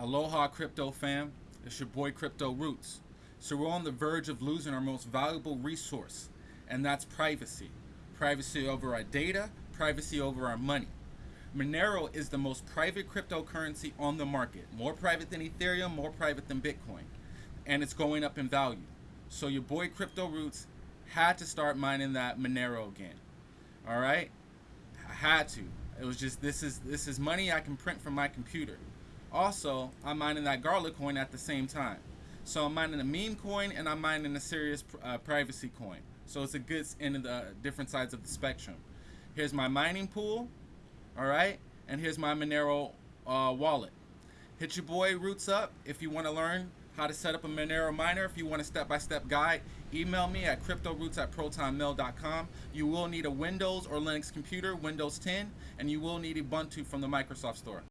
Aloha Crypto fam, it's your boy Crypto Roots. So we're on the verge of losing our most valuable resource, and that's privacy. Privacy over our data, privacy over our money. Monero is the most private cryptocurrency on the market. More private than Ethereum, more private than Bitcoin. And it's going up in value. So your boy Crypto Roots had to start mining that Monero again. All right? I had to. It was just this is this is money I can print from my computer. Also, I'm mining that Garlic coin at the same time. So I'm mining a meme coin and I'm mining a serious uh, privacy coin. So it's a good end of the different sides of the spectrum. Here's my mining pool, all right, and here's my Monero uh, wallet. Hit your boy Roots up if you want to learn how to set up a Monero miner. If you want a step-by-step guide, email me at cryptoroots at protonmail.com. You will need a Windows or Linux computer, Windows 10, and you will need Ubuntu from the Microsoft Store.